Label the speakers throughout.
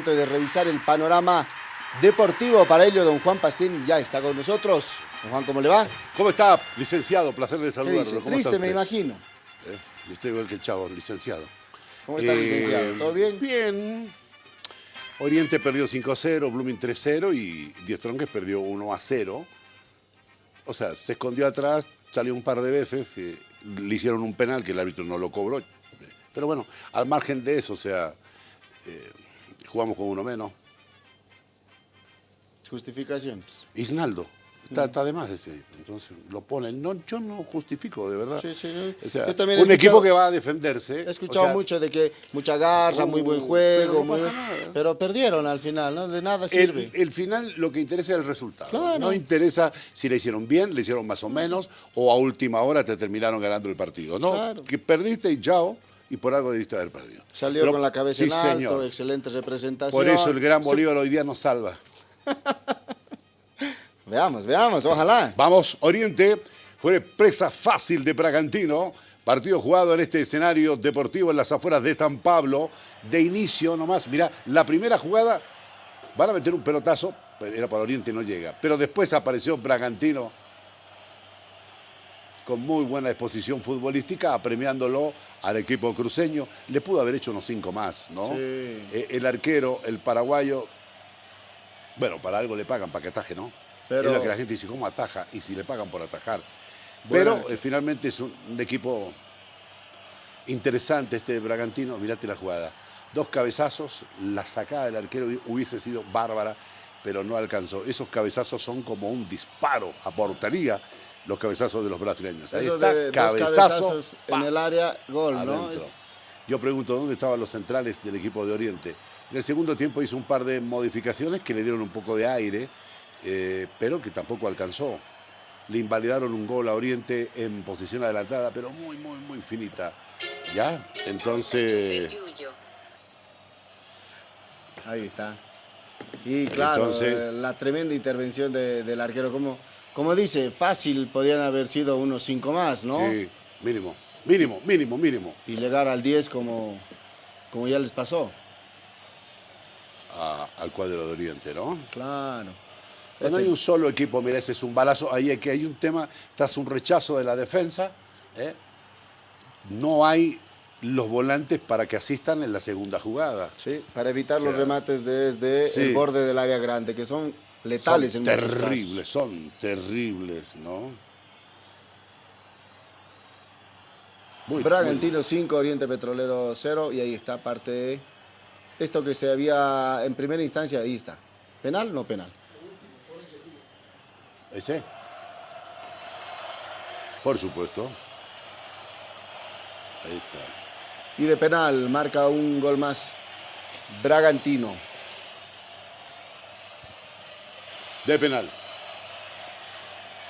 Speaker 1: momento de revisar el panorama deportivo. Para ello, don Juan Pastín ya está con nosotros. Don Juan, ¿cómo le va?
Speaker 2: ¿Cómo está, licenciado? Placer de
Speaker 1: ¿Qué
Speaker 2: saludarlo. ¿Cómo
Speaker 1: Triste,
Speaker 2: está
Speaker 1: me imagino.
Speaker 2: Eh, yo estoy igual que el chavo, licenciado.
Speaker 1: ¿Cómo está,
Speaker 2: Eh,
Speaker 1: licenciado? ¿Todo bien?
Speaker 2: Bien. Oriente perdió 5-0, Blooming 3-0 y Diez Tronques perdió 1-0. O sea, se escondió atrás, salió un par de veces, eh, le hicieron un penal que el árbitro no lo cobró. Pero bueno, al margen de eso, o sea, eh, jugamos con uno menos.
Speaker 1: Justificaciones.
Speaker 2: Isnaldo. Está, está de más ese. Entonces lo ponen. No, yo no justifico, de verdad.
Speaker 1: Sí, sí, sí.
Speaker 2: O sea,
Speaker 1: Yo también he
Speaker 2: un equipo que va a defenderse.
Speaker 1: He escuchado
Speaker 2: o sea,
Speaker 1: mucho de que mucha garra, muy buen
Speaker 2: Uh,
Speaker 1: juego,
Speaker 2: pero no
Speaker 1: muy
Speaker 2: pasa
Speaker 1: buen-
Speaker 2: nada.
Speaker 1: pero perdieron al final, ¿no? De nada sirve.
Speaker 2: El, el final lo que interesa es el resultado.
Speaker 1: Claro.
Speaker 2: No interesa si le hicieron bien, le hicieron más o menos, o a última hora te terminaron ganando el partido. No,
Speaker 1: Claro.
Speaker 2: que perdiste y chao, y por algo debiste haber perdido.
Speaker 1: Salió
Speaker 2: Pero-
Speaker 1: con la cabeza
Speaker 2: sí,
Speaker 1: en alto,
Speaker 2: señor.
Speaker 1: excelente representación.
Speaker 2: Por eso el gran Bolívar hoy día nos salva.
Speaker 1: Veamos, veamos, ojalá.
Speaker 2: Vamos, Oriente fue presa fácil de Bragantino. Partido jugado en este escenario deportivo en las afueras de San Pablo. De inicio nomás, mira, la primera jugada, van a meter un pelotazo, era para Oriente y no llega. Pero después apareció Bragantino con muy buena exposición futbolística, apremiándolo al equipo cruceño. Le pudo haber hecho unos cinco más, ¿no?
Speaker 1: Sí.
Speaker 2: Eh, El arquero, el paraguayo, bueno, para algo le pagan, para que ataje, ¿no?
Speaker 1: Pero-
Speaker 2: Es lo que la gente dice, ¿cómo ataja? Y si le pagan por atajar.
Speaker 1: Bueno,
Speaker 2: Pero eh, finalmente es un, un equipo interesante este de Bragantino. Mirate la jugada. Dos cabezazos, la sacada del arquero hubiese sido bárbara, pero no alcanzó. Esos cabezazos son como un disparo a portería, los cabezazos de los brasileños. Ahí
Speaker 1: Eso
Speaker 2: está,
Speaker 1: de
Speaker 2: cabezazo.
Speaker 1: en el área, gol, ¿no? Es-
Speaker 2: Yo pregunto dónde estaban los centrales del equipo de Oriente. En el segundo tiempo hizo un par de modificaciones que le dieron un poco de aire, eh, pero que tampoco alcanzó. Le invalidaron un gol a Oriente en posición adelantada, pero muy, muy, muy finita. ¿Ya? Entonces,
Speaker 1: Ahí está. Y claro,
Speaker 2: Entonces-
Speaker 1: eh, la tremenda intervención de- del arquero, como, como dice, fácil podían haber sido unos cinco más, ¿no?
Speaker 2: sí, mínimo, mínimo, mínimo, mínimo.
Speaker 1: Y llegar al 10 como, como ya les pasó.
Speaker 2: a- al cuadro de Oriente, ¿no?
Speaker 1: Claro.
Speaker 2: Cuando
Speaker 1: Ese-
Speaker 2: hay un solo equipo, mira, ese es un balazo, ahí hay que hay un tema, tras un rechazo de la defensa, ¿eh? no hay los volantes para que asistan en la segunda jugada.
Speaker 1: Sí, para evitar
Speaker 2: O sea,
Speaker 1: los remates desde
Speaker 2: sí.
Speaker 1: el borde del área grande, que son letales
Speaker 2: son
Speaker 1: en
Speaker 2: terribles,
Speaker 1: casos.
Speaker 2: son terribles, ¿no? Muy-
Speaker 1: Bragantino 5, Oriente Petrolero 0, y ahí está parte de esto que se había en primera instancia, ahí está. ¿Penal? No penal.
Speaker 2: ¿Ese? Por supuesto. Ahí está.
Speaker 1: Y de penal marca un gol más Bragantino.
Speaker 2: De penal.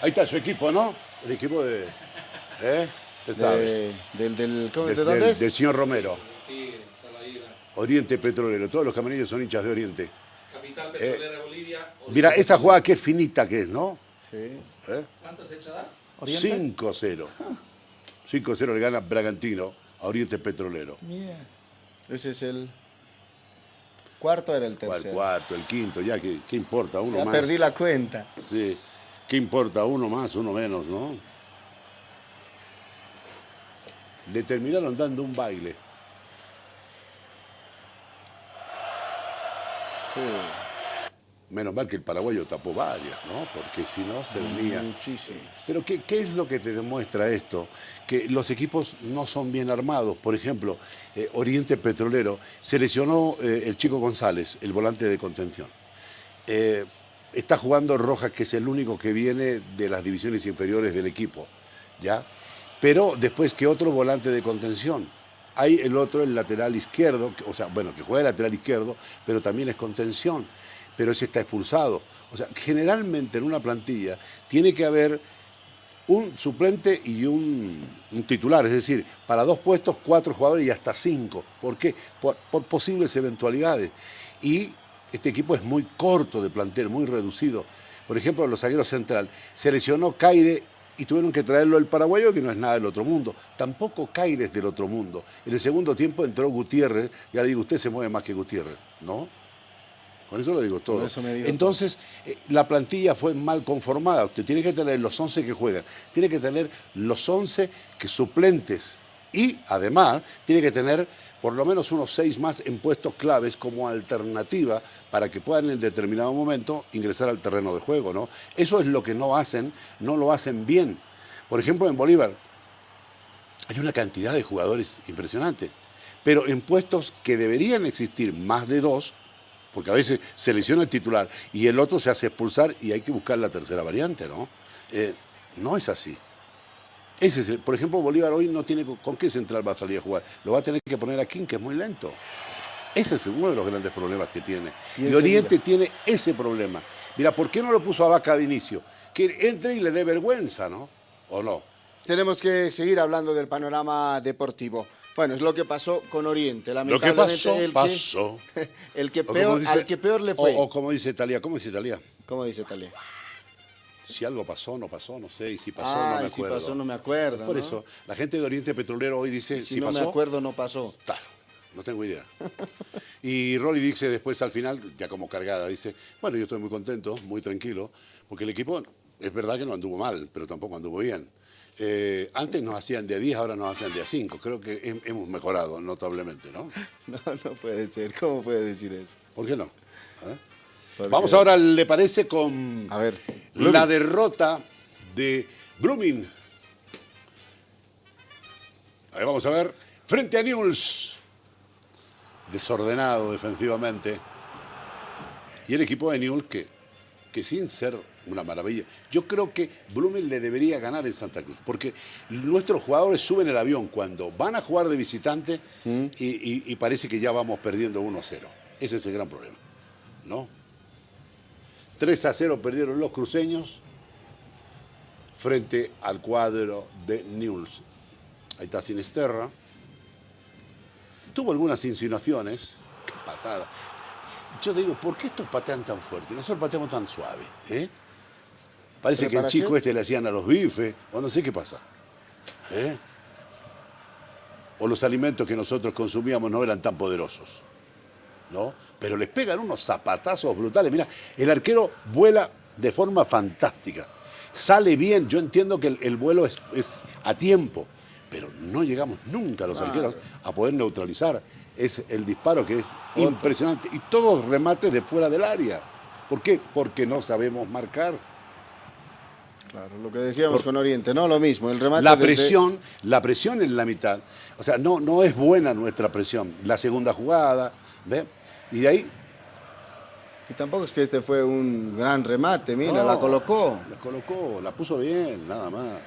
Speaker 2: Ahí está su equipo, ¿no? El equipo de... ¿Eh? Sabe.
Speaker 1: De, del, del, ¿cómo-
Speaker 2: De-
Speaker 1: ¿de dónde
Speaker 2: del, del señor Romero. Oriente Petrolero. Todos los camarillos son hinchas de Oriente.
Speaker 3: Capital petrolera de Bolivia.
Speaker 2: Mira, esa jugada qué finita que es, ¿no?
Speaker 1: Sí.
Speaker 2: ¿Eh?
Speaker 3: ¿Cuánto se echa da?
Speaker 2: 5-0. 5-0 le gana Bragantino a Oriente Petrolero.
Speaker 1: Ese es el cuarto, era el tercero.
Speaker 2: cuarto, el quinto, ya, ¿qué, qué importa? Uno
Speaker 1: Ya
Speaker 2: más.
Speaker 1: perdí la cuenta.
Speaker 2: Sí. ¿Qué importa? Uno más, uno menos, ¿no? Le terminaron dando un baile.
Speaker 1: Sí.
Speaker 2: Menos mal que el paraguayo tapó varias, ¿no? Porque si no se venía.
Speaker 1: Muchísimas.
Speaker 2: Pero ¿qué, qué es lo que te demuestra esto? Que los equipos no son bien armados. Por ejemplo, eh, Oriente Petrolero seleccionó eh, el chico González, el volante de contención. Eh, está jugando Rojas, que es el único que viene de las divisiones inferiores del equipo, ¿ya? Pero después que otro volante de contención. Hay el otro, el lateral izquierdo, o sea, bueno, que juega de lateral izquierdo, pero también es contención. Pero ese está expulsado. O sea, generalmente en una plantilla tiene que haber un suplente y un, titular, es decir, para dos puestos, cuatro jugadores y hasta cinco. ¿Por qué? Por, por posibles eventualidades. Y este equipo es muy corto de plantel, muy reducido. Por ejemplo, los zagueros central. Se lesionó Caire y tuvieron que traerlo el paraguayo, que no es nada del otro mundo. Tampoco Caire es del otro mundo. En el segundo tiempo entró Gutiérrez, ya le digo, usted se mueve más que Gutiérrez, ¿no? Con eso lo digo todo.
Speaker 1: Eso digo
Speaker 2: Entonces, eh, la plantilla fue mal conformada. Usted tiene que tener los 11 que juegan, tiene que tener los 11 que suplentes y además tiene que tener por lo menos unos 6 más en puestos claves como alternativa para que puedan en determinado momento ingresar al terreno de juego. ¿no? Eso es lo que no hacen, no lo hacen bien. Por ejemplo, en Bolívar hay una cantidad de jugadores impresionante, pero en puestos que deberían existir más de dos, porque a veces se lesiona el titular y el otro se hace expulsar y hay que buscar la tercera variante, ¿no? Eh, no es así. Ese es por ejemplo, Bolívar hoy no tiene con, qué central va a salir a jugar. Lo va a tener que poner a King, que es muy lento. Ese es uno de los grandes problemas que tiene. Y, Oriente tiene ese problema. Mira, ¿por qué no lo puso a Vaca de inicio? Que entre y le dé vergüenza, ¿no? ¿O no?
Speaker 1: Tenemos que seguir hablando del panorama deportivo. Bueno, es lo que pasó con Oriente.
Speaker 2: Lo que pasó, el pasó.
Speaker 1: Que, el que peor, al que peor le fue.
Speaker 2: O, como dice Italia, ¿cómo dice Italia?
Speaker 1: ¿Cómo dice Italia?
Speaker 2: Si algo pasó, no pasó, no sé, y si pasó,
Speaker 1: no
Speaker 2: me acuerdo.
Speaker 1: si pasó, no me acuerdo.
Speaker 2: Por eso, la gente de Oriente Petrolero hoy dice,
Speaker 1: si,
Speaker 2: si
Speaker 1: no
Speaker 2: pasó,
Speaker 1: me acuerdo, no pasó.
Speaker 2: Claro, no tengo idea. y Rolly dice después al final, ya como cargada, dice, bueno, yo estoy muy contento, muy tranquilo, porque el equipo es verdad que no anduvo mal, pero tampoco anduvo bien. Eh, antes nos hacían de 10, ahora nos hacen de 5. Creo que hemos mejorado notablemente, ¿no?
Speaker 1: No, no puede ser. ¿Cómo puede decir eso?
Speaker 2: ¿Por qué no? ¿Eh? Vamos ahora, ¿le parece con
Speaker 1: a ver,
Speaker 2: la derrota de Blooming? Ahí vamos a ver, frente a Newell's. Desordenado defensivamente. Y el equipo de Newell's que, que sin ser una maravilla. Yo creo que Blumen le debería ganar en Santa Cruz, porque nuestros jugadores suben el avión cuando van a jugar de visitante mm. y, parece que ya vamos perdiendo 1 a 0. Ese es el gran problema, ¿no? 3 a 0 perdieron los cruceños frente al cuadro de Newell's. Ahí está Sinisterra. Tuvo algunas insinuaciones. Qué patada. Yo digo, ¿por qué estos patean tan fuerte? Nosotros pateamos tan suave. ¿eh? Parece que el chico este le hacían a los bifes, o no sé qué pasa. ¿Eh? O los alimentos que nosotros consumíamos no eran tan poderosos. ¿no? Pero les pegan unos zapatazos brutales. Mira, el arquero vuela de forma fantástica. Sale bien, yo entiendo que el, vuelo es, a tiempo, pero no llegamos nunca los arqueros a poder neutralizar. Es el disparo que es impresionante. Y todos remates de fuera del área. ¿Por qué? Porque no sabemos marcar.
Speaker 1: Claro, lo que decíamos con Oriente, no lo mismo, el remate
Speaker 2: La presión, la presión en la mitad, o sea, no, no es buena nuestra presión. La segunda jugada, ¿ve? Y de ahí...
Speaker 1: Y tampoco es que este fue un gran remate, mira, la colocó.
Speaker 2: La colocó, la puso bien, nada más.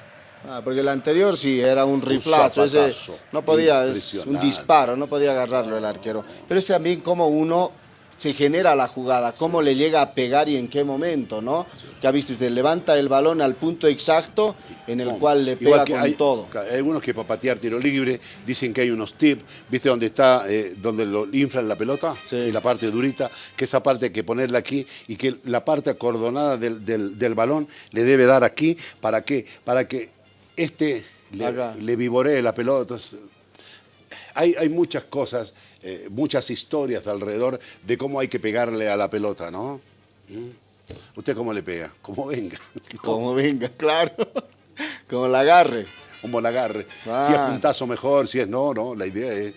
Speaker 1: Ah, porque el anterior sí era un riflazo, ese no podía, es un disparo, no podía agarrarlo el arquero. Pero es también como uno se genera la jugada, cómo le llega a pegar y en qué momento, ¿no? Que ha visto usted, levanta el balón al punto exacto en el cual le pega con
Speaker 2: hay,
Speaker 1: todo.
Speaker 2: Hay algunos que para patear tiro libre dicen que hay unos tips, ¿viste dónde está, eh, donde lo inflan la pelota? Sí. Y la parte durita, que esa parte hay que ponerla aquí y que la parte acordonada del, del, balón le debe dar aquí, ¿para qué? Para que este le, le vivoree la pelota. Hay, hay muchas cosas eh, muchas historias alrededor de cómo hay que pegarle a la pelota, ¿no? ¿Mm? ¿Usted cómo le pega? Como venga.
Speaker 1: Como venga, claro. Como la agarre.
Speaker 2: Como la agarre. Ah. Si es puntazo mejor, si es no, no. La idea es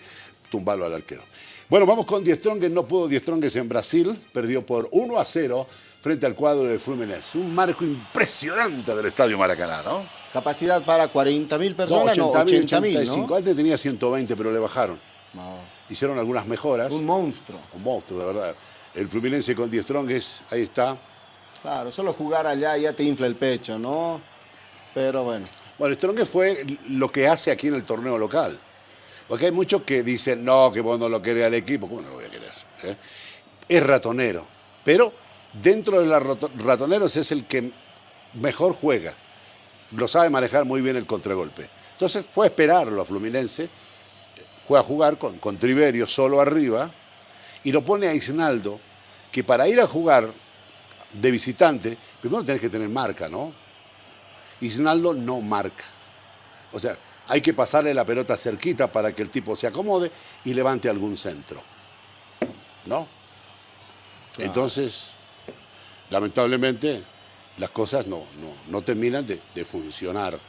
Speaker 2: tumbarlo al arquero. Bueno, vamos con Die Strongest. No pudo Die Strongest en Brasil. Perdió por 1 a 0 frente al cuadro de Fluminense. Un marco impresionante del Estadio Maracaná, ¿no?
Speaker 1: Capacidad para 40.000 personas, no, 80.000, ¿no?
Speaker 2: Antes tenía 120, pero le bajaron. No hicieron algunas mejoras.
Speaker 1: Un monstruo.
Speaker 2: Un monstruo, de verdad. El Fluminense con Die Strongest, ahí está.
Speaker 1: Claro, solo jugar allá ya te infla el pecho, ¿no? Pero bueno.
Speaker 2: Bueno, Strongest fue lo que hace aquí en el torneo local. Porque hay muchos que dicen, no, que vos no lo querés al equipo. ¿Cómo no lo voy a querer? ¿Eh? Es ratonero. Pero dentro de los ratoneros es el que mejor juega. Lo sabe manejar muy bien el contragolpe. Entonces fue a esperarlo a Fluminense juega a jugar con, con Triverio solo arriba y lo pone a Isnaldo, que para ir a jugar de visitante, primero tenés que tener marca, ¿no? Isnaldo no marca. O sea, hay que pasarle la pelota cerquita para que el tipo se acomode y levante algún centro. ¿No? Entonces, lamentablemente, las cosas no, no, no terminan de, de funcionar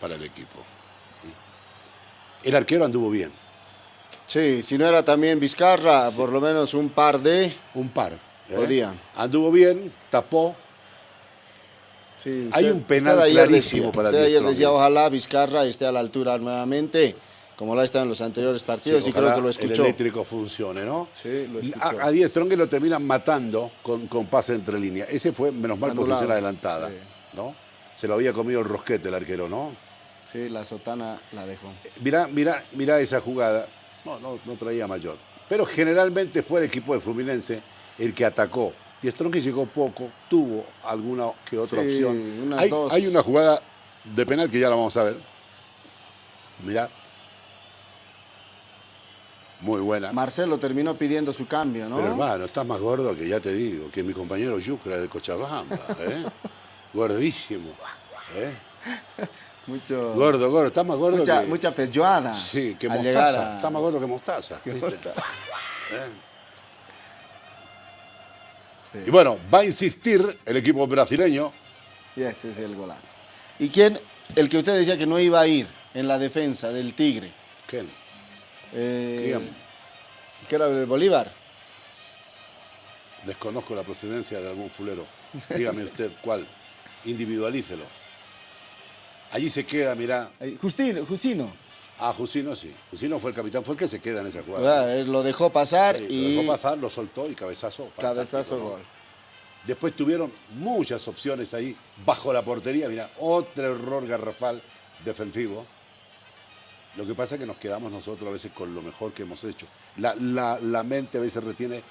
Speaker 2: para el equipo. El arquero anduvo bien.
Speaker 1: Sí, si no era también Vizcarra, por lo menos un par de...
Speaker 2: Un par. ¿eh?
Speaker 1: Podía.
Speaker 2: Anduvo bien, tapó.
Speaker 1: Sí,
Speaker 2: Hay un penal
Speaker 1: ayer
Speaker 2: clarísimo para
Speaker 1: usted
Speaker 2: Di
Speaker 1: ayer decía, ojalá Vizcarra esté a la altura nuevamente, como lo ha estado en los anteriores partidos, y creo que lo escuchó.
Speaker 2: El eléctrico funcione, ¿no?
Speaker 1: Sí, lo escuchó.
Speaker 2: A, a Die Stronger lo terminan matando con, con pase entre líneas. Ese fue, menos mal,
Speaker 1: Anulado.
Speaker 2: posición adelantada.
Speaker 1: Sí.
Speaker 2: ¿no? Se lo había comido el rosquete el arquero, ¿no?
Speaker 1: Sí, la sotana la dejó.
Speaker 2: Mirá, mirá, mirá esa jugada. No, no, no traía mayor. Pero generalmente fue el equipo de Fluminense el que atacó. Y Strong llegó poco, tuvo alguna que otra
Speaker 1: Sí,
Speaker 2: opción.
Speaker 1: unas
Speaker 2: Hay,
Speaker 1: dos.
Speaker 2: hay una jugada de penal que ya la vamos a ver. Mirá. Muy buena.
Speaker 1: Marcelo terminó pidiendo su cambio, ¿no?
Speaker 2: Pero hermano, estás más gordo que ya te digo, que mi compañero Yucra de Cochabamba. ¿eh? Gordísimo. ¿eh?
Speaker 1: Mucho,
Speaker 2: Gordo, gordo, estás más gordo
Speaker 1: mucha,
Speaker 2: que...
Speaker 1: mucha feijoada.
Speaker 2: Sí, que mostaza.
Speaker 1: a-
Speaker 2: Está más gordo que mostaza.
Speaker 1: que
Speaker 2: ¿viste?
Speaker 1: mostaza.
Speaker 2: ¿Eh?
Speaker 1: Sí.
Speaker 2: Y bueno, va a insistir el equipo brasileño.
Speaker 1: Y ese es el golazo. ¿Y quién? El que usted decía que no iba a ir en la defensa del Tigre.
Speaker 2: ¿Quién?
Speaker 1: Eh. ¿Qué era el Bolívar?
Speaker 2: Desconozco la procedencia de algún fulero. Dígame usted cuál. Individualícelo. Allí se queda, mirá.
Speaker 1: Justino, Justino.
Speaker 2: Ah, Jusino sí. Jusino fue el capitán, fue el que se queda en esa jugada.
Speaker 1: Lo dejó pasar
Speaker 2: Sí,
Speaker 1: y
Speaker 2: Lo dejó pasar, lo soltó y cabezazo.
Speaker 1: cabezazo
Speaker 2: ¿no?
Speaker 1: gol.
Speaker 2: Después tuvieron muchas opciones ahí bajo la portería. Mira, otro error garrafal defensivo. Lo que pasa es que nos quedamos nosotros a veces con lo mejor que hemos hecho. La, la- la mente a veces retiene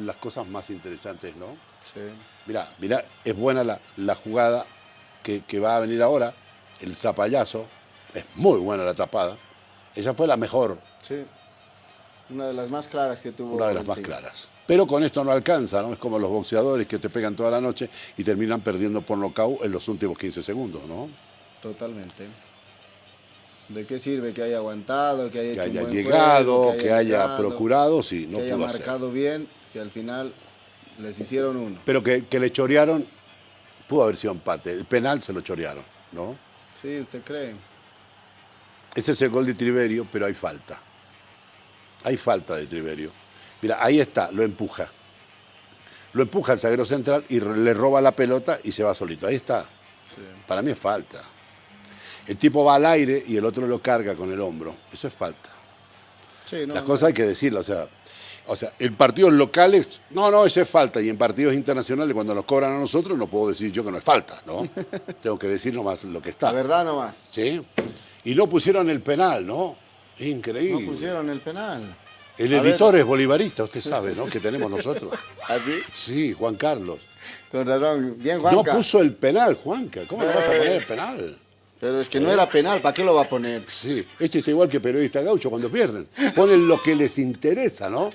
Speaker 2: las cosas más interesantes, ¿no?
Speaker 1: Sí.
Speaker 2: Mira, mira, es buena la, la jugada que, que va a venir ahora, el zapallazo. Es muy buena la tapada. Esa fue la mejor,
Speaker 1: Sí. Una de las más claras que tuvo.
Speaker 2: una de las más claras. Pero con esto no alcanza, ¿no? Es como los boxeadores que te pegan toda la noche y terminan perdiendo por nocaut en los últimos 15 segundos, ¿no?
Speaker 1: Totalmente. ¿De qué sirve que haya aguantado, que haya
Speaker 2: Que
Speaker 1: hecho un
Speaker 2: haya
Speaker 1: buen
Speaker 2: llegado,
Speaker 1: juego,
Speaker 2: que haya
Speaker 1: llegado,
Speaker 2: procurado, sí, no
Speaker 1: que haya
Speaker 2: pudo hacer.
Speaker 1: marcado bien, si al final les hicieron uno?
Speaker 2: Pero que, que le chorearon, pudo haber sido empate. El penal se lo chorearon, ¿no?
Speaker 1: Sí, ¿usted cree?
Speaker 2: Ese es el gol de Triverio, pero hay falta. Hay falta de Triverio. Mira, ahí está, lo empuja. Lo empuja el zaguero central y le roba la pelota y se va solito. Ahí está.
Speaker 1: Sí.
Speaker 2: Para mí es falta. El tipo va al aire y el otro lo carga con el hombro. Eso es falta.
Speaker 1: Sí, no,
Speaker 2: Las
Speaker 1: no.
Speaker 2: cosas hay que decirlas. O sea, o sea, en partidos locales, no, no, eso es falta. Y en partidos internacionales, cuando nos cobran a nosotros, no puedo decir yo que no es falta, ¿no? Tengo que decir nomás lo que está.
Speaker 1: La verdad nomás.
Speaker 2: ¿Sí? Y no pusieron el penal, ¿no? Increíble.
Speaker 1: No pusieron el penal.
Speaker 2: El
Speaker 1: A ver.
Speaker 2: editor es bolivarista, usted sabe, ¿no? Que tenemos nosotros.
Speaker 1: ¿Así?
Speaker 2: Sí, Juan Carlos.
Speaker 1: Con razón. Bien,
Speaker 2: No
Speaker 1: Juanca.
Speaker 2: puso el penal, Juanca. ¿Cómo le vas a poner el penal?
Speaker 1: Pero es que no era penal, ¿para qué lo va a poner?
Speaker 2: Sí, este es igual que periodista gaucho cuando pierden. Ponen lo que les interesa, ¿no?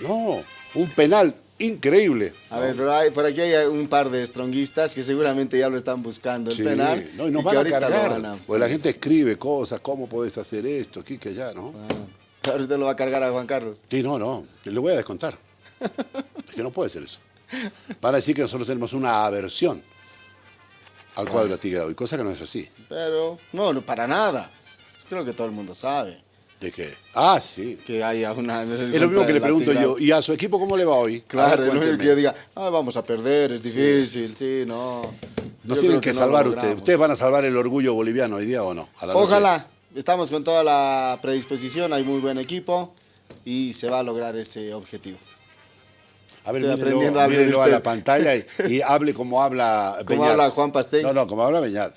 Speaker 2: No, un penal increíble.
Speaker 1: A ver, pero hay- por aquí hay un par de stronguistas que seguramente ya lo están buscando el
Speaker 2: Sí,
Speaker 1: penal.
Speaker 2: no, y nos
Speaker 1: que
Speaker 2: van a cargar.
Speaker 1: van a-
Speaker 2: Porque la gente escribe cosas, ¿cómo podés hacer esto, aquí, que allá, no?
Speaker 1: Ah, ahorita lo va a cargar a Juan Carlos.
Speaker 2: Sí, no, no, le voy a descontar. Es que no puede ser eso. Van a decir que nosotros tenemos una aversión al cuadro tigre y cosa que no es así.
Speaker 1: Pero, no, no, para nada. Creo que todo el mundo sabe
Speaker 2: ¿De qué? Ah, sí.
Speaker 1: que haya una...
Speaker 2: Es lo mismo que le pregunto yo, ¿y a su equipo cómo le va hoy?
Speaker 1: Claro, es lo mismo que yo diga, ah, vamos a perder, es difícil, sí, no.
Speaker 2: Nos
Speaker 1: Yo
Speaker 2: tienen que,
Speaker 1: no
Speaker 2: salvar ustedes. ¿Ustedes van a salvar el orgullo boliviano hoy día o no? A la noche.
Speaker 1: Ojalá, estamos con toda la predisposición, hay muy buen equipo y se va a lograr ese objetivo.
Speaker 2: A ver,
Speaker 1: Estoy
Speaker 2: mírelo,
Speaker 1: aprendiendo
Speaker 2: mírelo a
Speaker 1: usted.
Speaker 2: la pantalla y, y hable como habla
Speaker 1: ¿Cómo
Speaker 2: Beñat.
Speaker 1: habla Juan Pastel?
Speaker 2: No, no, como habla Beñat.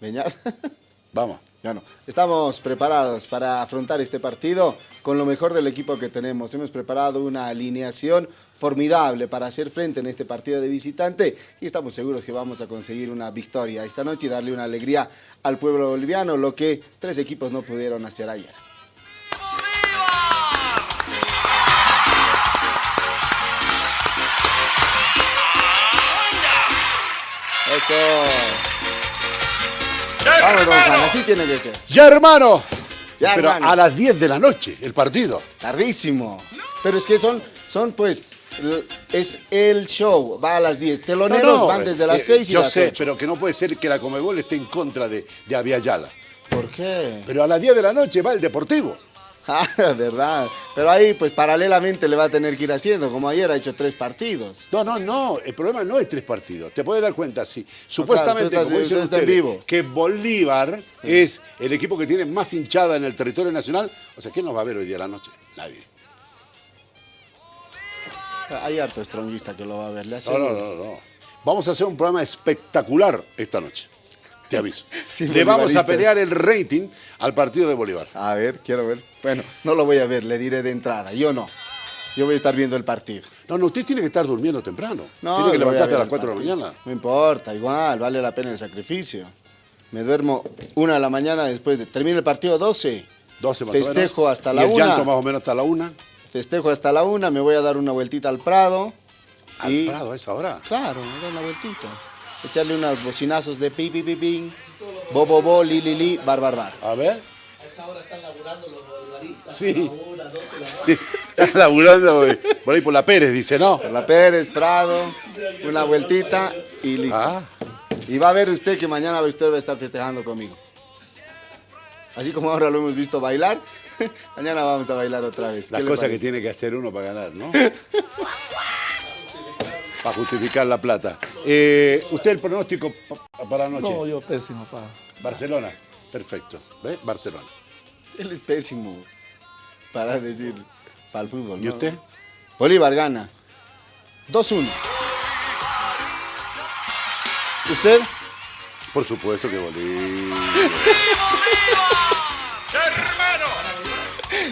Speaker 1: Beñat.
Speaker 2: Vamos.
Speaker 1: Bueno, estamos preparados para afrontar este partido con lo mejor del equipo que tenemos. Hemos preparado una alineación formidable para hacer frente en este partido de visitante y estamos seguros que vamos a conseguir una victoria esta noche y darle una alegría al pueblo boliviano, lo que tres equipos no pudieron hacer ayer. Eso. Vamos, don Juan, así tiene que ser.
Speaker 2: Ya, hermano.
Speaker 1: Ya,
Speaker 2: Pero
Speaker 1: hermano.
Speaker 2: a las 10 de la noche, el partido.
Speaker 1: Tardísimo. Pero es que son, son pues es el show, va a las 10. Teloneros van desde las 6
Speaker 2: eh,
Speaker 1: y las 8.
Speaker 2: Yo sé, pero que no puede ser que la Comebol esté en contra de, de Aviala.
Speaker 1: ¿Por qué?
Speaker 2: Pero a las 10 de la noche va el Deportivo.
Speaker 1: Ah, verdad. Pero ahí, pues paralelamente le va a tener que ir haciendo, como ayer ha hecho tres partidos.
Speaker 2: No, no, no. El problema no es tres partidos. Te puedes dar cuenta, sí. Supuestamente,
Speaker 1: claro,
Speaker 2: como dicen
Speaker 1: está en
Speaker 2: ustedes,
Speaker 1: vivo.
Speaker 2: que Bolívar es el equipo que tiene más hinchada en el territorio nacional. O sea, ¿quién nos va a ver hoy día a la noche? Nadie.
Speaker 1: Hay harto estronguista que lo va a ver. Le
Speaker 2: No, no, no, no. Vamos a hacer un programa espectacular esta noche. Te aviso.
Speaker 1: Sí,
Speaker 2: le vamos a pelear el rating al partido de Bolívar.
Speaker 1: A ver, quiero ver. Bueno, no lo voy a ver, le diré de entrada. Yo no. Yo voy a estar viendo el partido.
Speaker 2: No, no, usted tiene que estar durmiendo temprano.
Speaker 1: No,
Speaker 2: tiene que
Speaker 1: ver
Speaker 2: a las
Speaker 1: el
Speaker 2: 4 de la mañana.
Speaker 1: No importa, igual, vale la pena el sacrificio. Me duermo una de la mañana después de... Termina el partido 12.
Speaker 2: 12 más o menos.
Speaker 1: Festejo hasta la
Speaker 2: el
Speaker 1: una.
Speaker 2: llanto más o menos hasta la una.
Speaker 1: Festejo hasta la una, me voy a dar una vueltita al Prado.
Speaker 2: Al
Speaker 1: y...
Speaker 2: Prado a esa hora.
Speaker 1: Claro, me doy una vueltita. Echarle unos bocinazos de pi, pi, pi, pin. Bo, bo, bo, li, li, li, bar, bar, bar.
Speaker 2: A ver.
Speaker 3: A esa hora están laburando los bolivaristas.
Speaker 2: Sí.
Speaker 3: A la una, doce de la noche.
Speaker 2: Sí. Está laburando güey. por ahí por la Pérez, dice, ¿no?
Speaker 1: Por la Pérez, Prado, una vueltita y listo.
Speaker 2: Ah,
Speaker 1: Y va a ver usted que mañana usted va a estar festejando conmigo. Así como ahora lo hemos visto bailar, mañana vamos a bailar otra vez.
Speaker 2: las
Speaker 1: ¿Qué le
Speaker 2: cosas que tiene que hacer uno para ganar, ¿no? para justificar la plata. Eh, ¿Usted el pronóstico pa- para la noche?
Speaker 4: No, yo pésimo, pa.
Speaker 2: Barcelona. Perfecto. ¿Ve? Barcelona.
Speaker 1: Él es pésimo para decir, para el fútbol.
Speaker 2: ¿Y
Speaker 1: ¿no?
Speaker 2: usted?
Speaker 1: Bolívar gana. 2-1. ¿Usted?
Speaker 2: Por supuesto que Bolívar.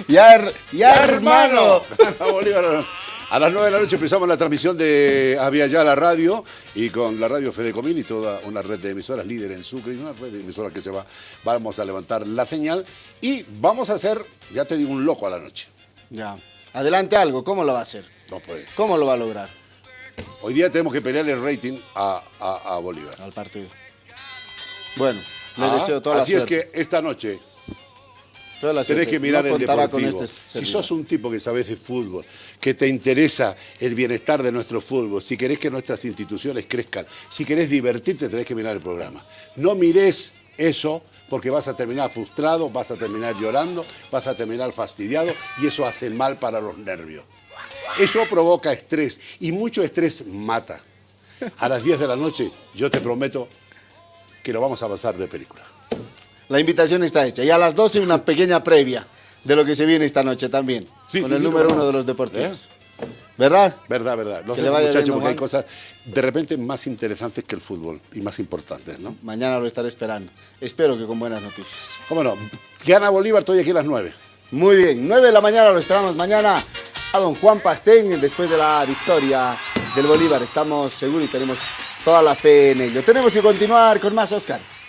Speaker 1: Ya, her- ya hermano.
Speaker 2: Bolívar. A las 9 de la noche empezamos la transmisión de Había Ya la radio y con la radio Fedecomil y toda una red de emisoras líder en Sucre y una red de emisoras que se va. Vamos a levantar la señal y vamos a hacer, ya te digo, un loco a la noche.
Speaker 1: Ya. Adelante algo, ¿cómo lo va a hacer?
Speaker 2: No puede.
Speaker 1: ¿Cómo lo va a lograr
Speaker 2: Hoy día tenemos que pelear el rating a, a- a Bolívar.
Speaker 1: al partido? Bueno, le
Speaker 2: Ah,
Speaker 1: deseo toda la
Speaker 2: Así
Speaker 1: suerte.
Speaker 2: es que esta noche tenés que mirar
Speaker 1: no
Speaker 2: el deportivo.
Speaker 1: con este
Speaker 2: si sos un tipo que sabes de fútbol, que te interesa el bienestar de nuestro fútbol, si querés que nuestras instituciones crezcan, si querés divertirte, tenés que mirar el programa. No mires eso porque vas a terminar frustrado, vas a terminar llorando, vas a terminar fastidiado y eso hace mal para los nervios. Eso provoca estrés y mucho estrés mata. A las 10 de la noche yo te prometo que lo vamos a pasar de película.
Speaker 1: La invitación está hecha. Y a las 12 una pequeña previa de lo que se viene esta noche también.
Speaker 2: Sí,
Speaker 1: con
Speaker 2: sí,
Speaker 1: el
Speaker 2: sí,
Speaker 1: número
Speaker 2: no.
Speaker 1: uno de los deportivos. ¿Verdad?
Speaker 2: Verdad, verdad. Los
Speaker 1: vaya
Speaker 2: muchachos, porque hay cosas de repente más interesantes que el fútbol y más importantes, ¿no?
Speaker 1: Mañana lo estaré esperando. Espero que con buenas noticias.
Speaker 2: ¿Cómo no? Gana Bolívar, estoy aquí a las 9.
Speaker 1: Muy bien, 9 de la mañana lo esperamos mañana a don Juan Pastén después de la victoria del Bolívar. Estamos seguros y tenemos toda la fe en ello. Tenemos que continuar con más, Oscar.